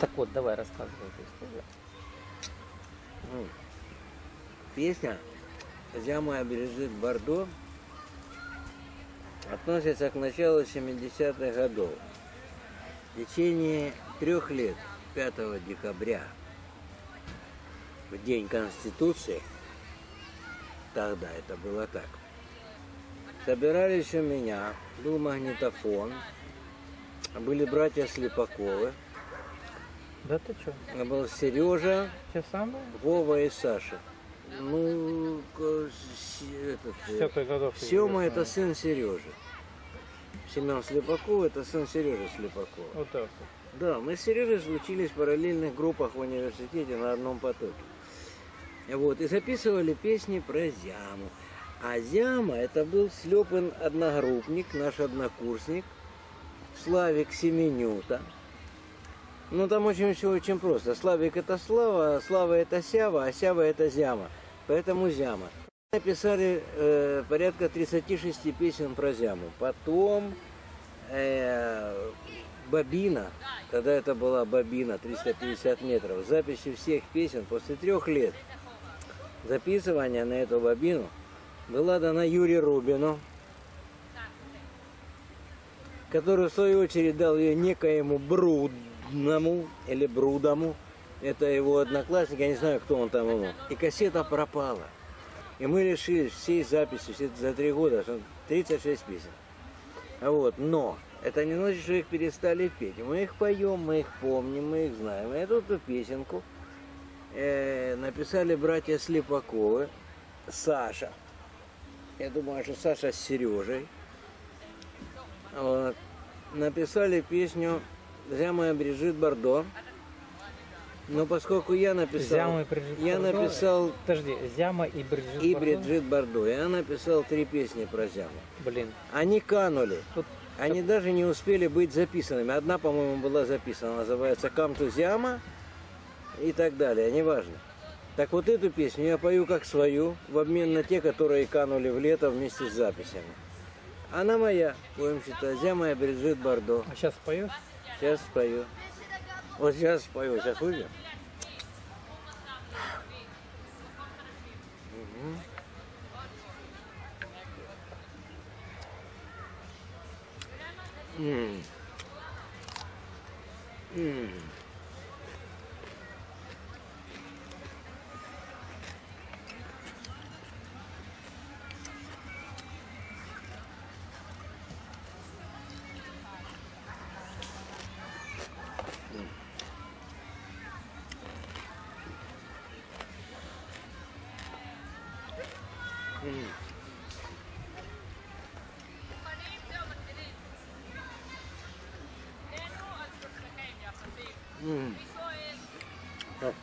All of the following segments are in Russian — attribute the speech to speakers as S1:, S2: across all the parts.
S1: Так вот, давай рассказывай эту историю.
S2: Ну, песня «Зяма бережит Бордо» относится к началу 70-х годов. В течение трех лет, 5 декабря, в День Конституции, тогда это было так, собирались у меня, был магнитофон, были братья Слепаковы,
S1: Да ты что?
S2: был Сережа,
S1: Те самые?
S2: Вова и Саша. Ну, этот, э,
S1: годов.
S2: Сема это сын Сережи. Семен Слепаков это сын Сережи Слепакова.
S1: Вот так вот.
S2: Да, мы с Сережей учились в параллельных группах в университете на одном потоке. Вот, и записывали песни про Зяму. А Зяма это был Слепин одногруппник, наш однокурсник, Славик Семенюта. Ну там очень все очень просто. Славик это Слава, а Слава это Сява, а Сява это Зяма. Поэтому Зяма. Написали э, порядка 36 песен про Зяму. Потом э, Бобина, тогда это была Бобина, 350 метров, записи всех песен после трех лет записывания на эту Бобину была дана Юрию Рубину, который в свою очередь дал ее некоему Брудному или Брудому. Это его одноклассник, я не знаю, кто он там ему. И кассета пропала. И мы решили всей записи все за три года, что 36 песен. А Вот, но это не значит, что их перестали петь. Мы их поем, мы их помним, мы их знаем. И эту песенку э, написали братья Слепаковы, Саша. Я думаю, что Саша с Сережей. Вот. Написали песню «Зяма Брижит Бордо». Но поскольку я написал...
S1: Зяма и Бриджит
S2: я
S1: Бардо?
S2: написал
S1: Подожди, Зяма и Бриджит
S2: и
S1: Бардо?
S2: Бриджит Бордо. Я написал три песни про Зяму.
S1: Блин,
S2: Они канули.
S1: тут
S2: Они даже не успели быть записанными. Одна, по-моему, была записана, называется «Камту Зяма» и так далее, неважно. Так вот эту песню я пою как свою, в обмен на те, которые канули в лето вместе с записями. Она моя, будем считать, Зяма и Бриджит Бордо.
S1: а сейчас поешь?
S2: Сейчас спою. Вот сейчас спою, сейчас выйдем. М. М. Так.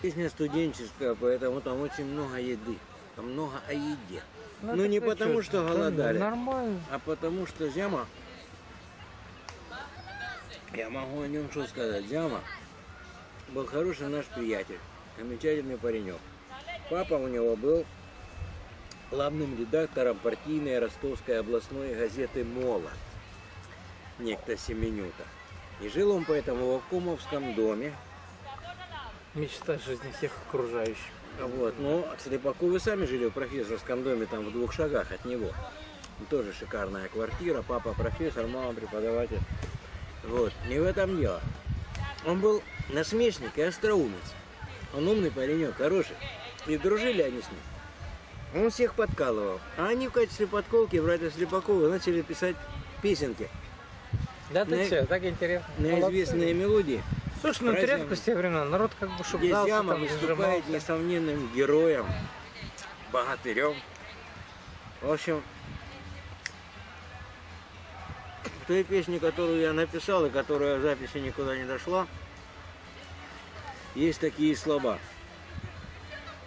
S2: Песня студенческая, поэтому там очень много еды. Там много о еде. Ну,
S1: так
S2: не потому, что
S1: да,
S2: голодали.
S1: Нормально.
S2: А потому что Зяма, я могу о нем что сказать, Зяма был хороший наш приятель, замечательный паренек. Папа у него был главным редактором партийной ростовской областной газеты «Молот», некто Семенюта. И жил он поэтому в Кумовском доме,
S1: Мечта жизни всех окружающих.
S2: Вот, но Слепаковы сами жили в профессорском доме, там в двух шагах от него. Тоже шикарная квартира, папа профессор, мама преподаватель. Вот, не в этом дело. Он был насмешник и остроумец. Он умный паренек, хороший. И дружили они с ним. Он всех подкалывал. А они в качестве подколки, братья Слепаковы, начали писать песенки
S1: Да ты
S2: На-
S1: что, так интересно.
S2: на
S1: Молодцы.
S2: известные мелодии.
S1: Слушай, ну это редкость те времена. Народ как бы шептался,
S2: Яма
S1: там,
S2: выступает
S1: сжимался.
S2: несомненным героем, богатырем. В общем, в той песне, которую я написал и которая в записи никуда не дошла, есть такие слова.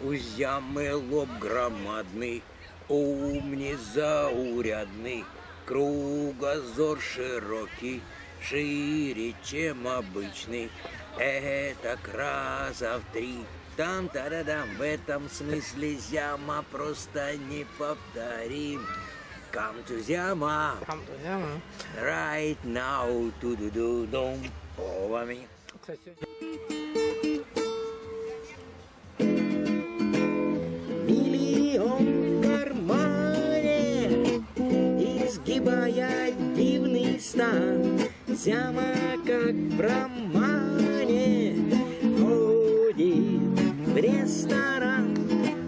S2: У зямы лоб громадный, ум незаурядный, кругозор широкий, шире, чем обычный. Это раза в три. Там та-да-дам, в этом смысле зяма просто неповторим. come to Zama.
S1: Там, друзья мои.
S2: Right now, ту ду ду дум Овами.
S1: Кстати,
S2: Зяма, как в романе, ходит в ресторан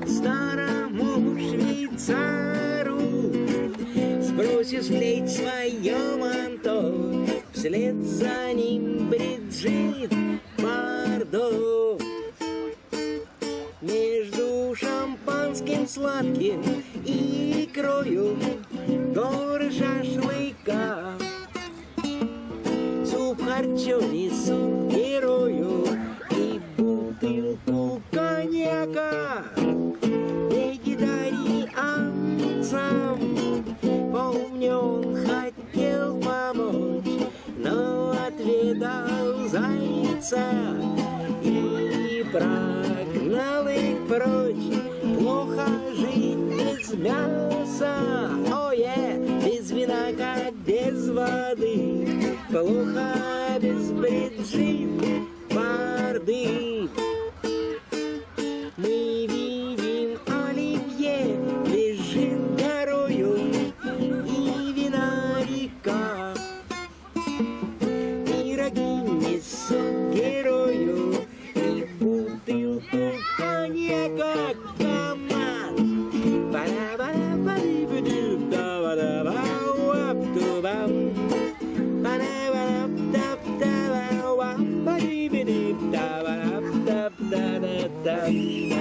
S2: старому швейцару. Сбросив с плеч свое манто, вслед за ним Бриджит Бардо. Между шампанским сладким и икрою Харчо суп герою и бутылку коньяка. Вегетарианцам помню, он хотел помочь, но отведал зайца и прогнал их прочь. Плохо жить без мяса, ое, без вина, как без воды. Плохо без бриджит, барды. Bye.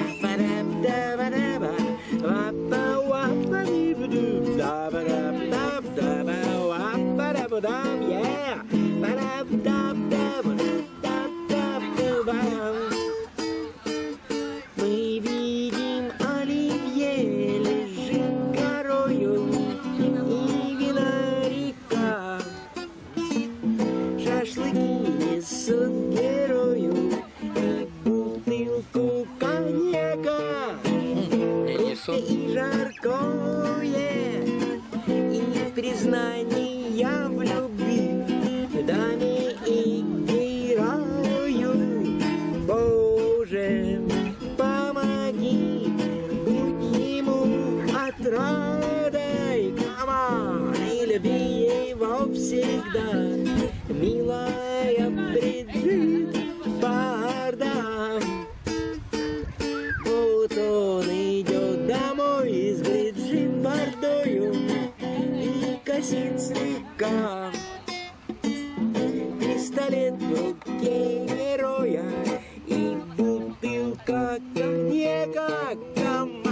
S2: Коньяка команд.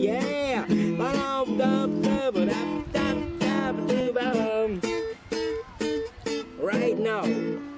S2: Yeah. hate now.